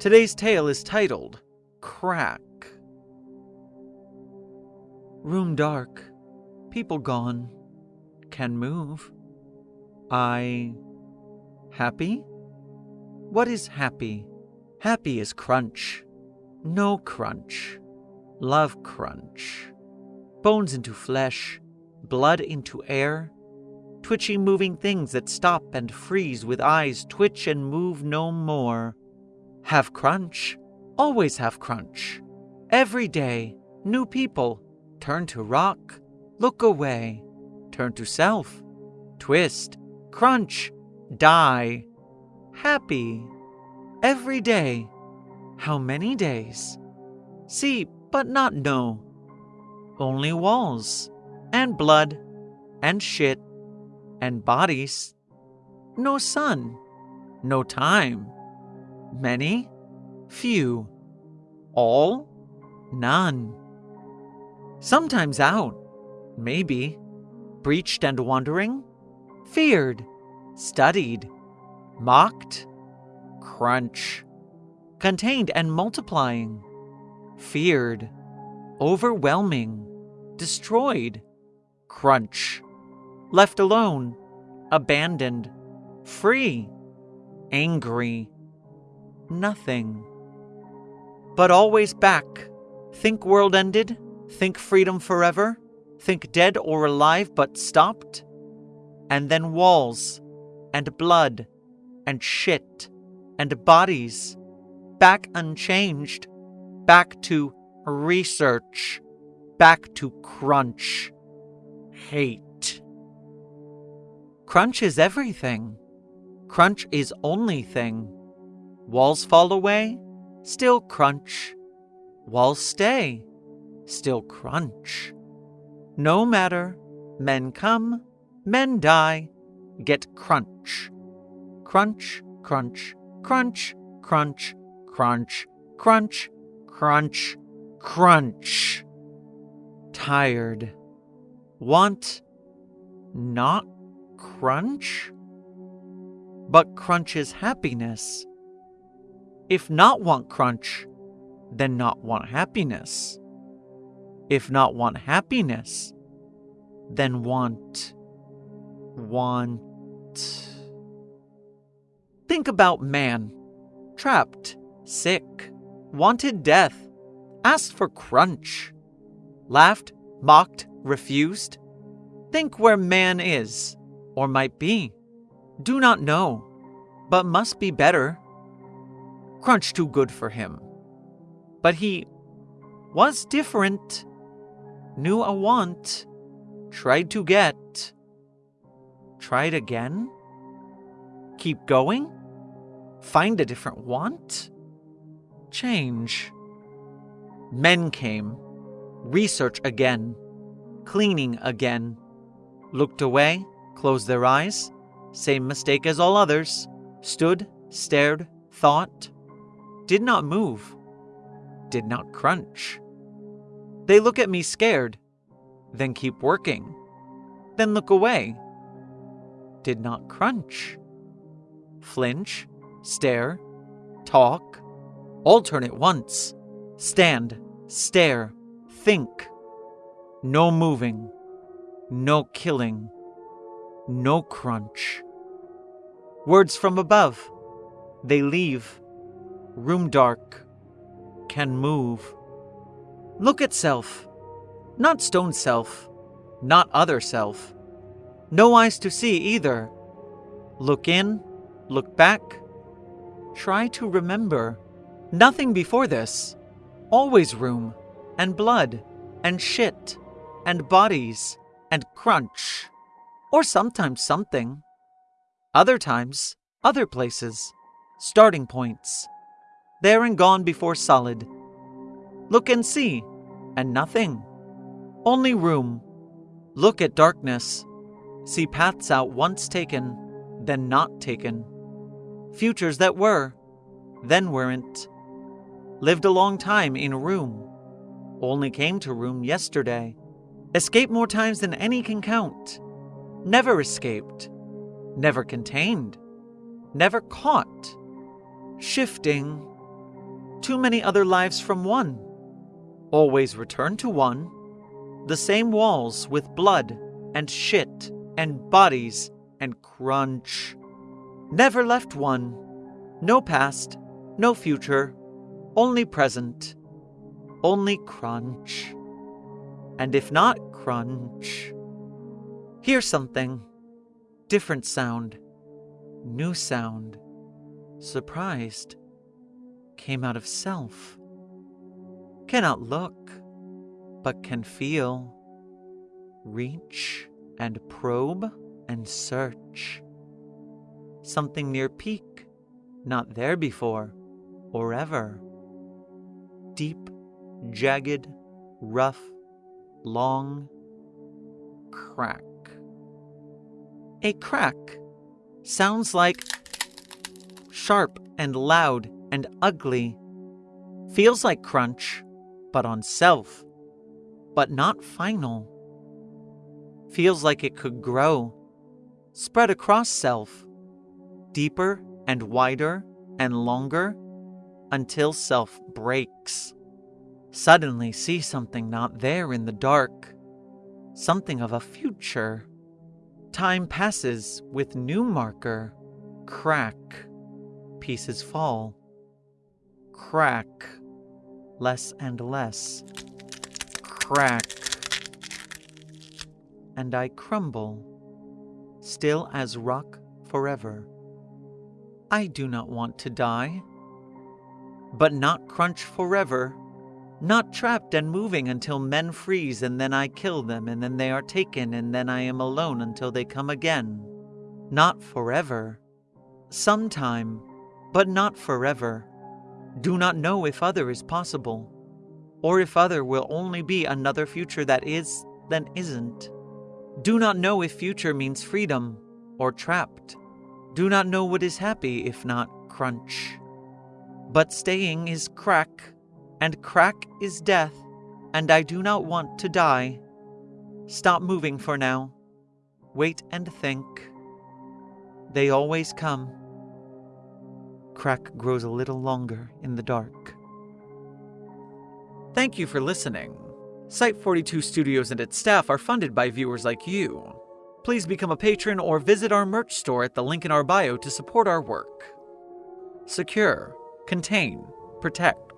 Today's tale is titled Crack. Room dark, people gone, can move. I. happy? What is happy? Happy is crunch. No crunch. Love crunch. Bones into flesh, blood into air, twitchy moving things that stop and freeze with eyes twitch and move no more. Have crunch. Always have crunch. Every day, new people. Turn to rock. Look away. Turn to self. Twist. Crunch. Die. Happy. Every day. How many days? See, but not know. Only walls. And blood. And shit. And bodies. No sun. No time. Many? Few. All? None. Sometimes out. Maybe. Breached and wandering? Feared. Studied. Mocked? Crunch. Contained and multiplying. Feared. Overwhelming. Destroyed. Crunch. Left alone. Abandoned. Free. Angry nothing. But always back. Think world ended? Think freedom forever? Think dead or alive but stopped? And then walls, and blood, and shit, and bodies. Back unchanged. Back to research. Back to crunch. Hate. Crunch is everything. Crunch is only thing. Walls fall away, still crunch. Walls stay, still crunch. No matter, men come, men die, get crunch. Crunch, crunch, crunch, crunch, crunch, crunch, crunch, crunch. Tired. Want not crunch? But crunch is happiness. If not want crunch, then not want happiness. If not want happiness, then want. want. Think about man. Trapped, sick, wanted death, asked for crunch, laughed, mocked, refused. Think where man is, or might be. Do not know, but must be better crunch too good for him. But he was different, knew a want, tried to get. Tried again? Keep going? Find a different want? Change. Men came, research again, cleaning again. Looked away, closed their eyes, same mistake as all others, stood, stared, thought, did not move, did not crunch. They look at me scared, then keep working, then look away. Did not crunch. Flinch, stare, talk, alternate once, stand, stare, think. No moving, no killing, no crunch. Words from above. They leave room dark, can move. Look at self, not stone self, not other self. No eyes to see either. Look in, look back. Try to remember. Nothing before this. Always room, and blood, and shit, and bodies, and crunch. Or sometimes something. Other times, other places, starting points there and gone before solid. Look and see, and nothing. Only room. Look at darkness. See paths out once taken, then not taken. Futures that were, then weren't. Lived a long time in room. Only came to room yesterday. Escaped more times than any can count. Never escaped. Never contained. Never caught. Shifting Too many other lives from one. Always return to one. The same walls with blood and shit and bodies and crunch. Never left one. No past, no future, only present, only crunch. And if not crunch, hear something. Different sound, new sound, surprised, came out of self. Cannot look, but can feel, reach and probe and search. Something near peak, not there before or ever. Deep, jagged, rough, long, crack. A crack sounds like sharp and loud and ugly. Feels like crunch, but on self, but not final. Feels like it could grow, spread across self, deeper and wider and longer until self breaks. Suddenly see something not there in the dark, something of a future. Time passes with new marker, crack, pieces fall. Crack, less and less. Crack. And I crumble, still as rock forever. I do not want to die but not crunch forever, not trapped and moving until men freeze and then I kill them and then they are taken and then I am alone until they come again. Not forever. Sometime, but not forever. Do not know if other is possible, or if other will only be another future that is, then isn't. Do not know if future means freedom or trapped. Do not know what is happy if not crunch. But staying is crack, and crack is death, and I do not want to die. Stop moving for now. Wait and think. They always come. Crack grows a little longer in the dark. Thank you for listening. Site 42 Studios and its staff are funded by viewers like you. Please become a patron or visit our merch store at the link in our bio to support our work. Secure contain, protect.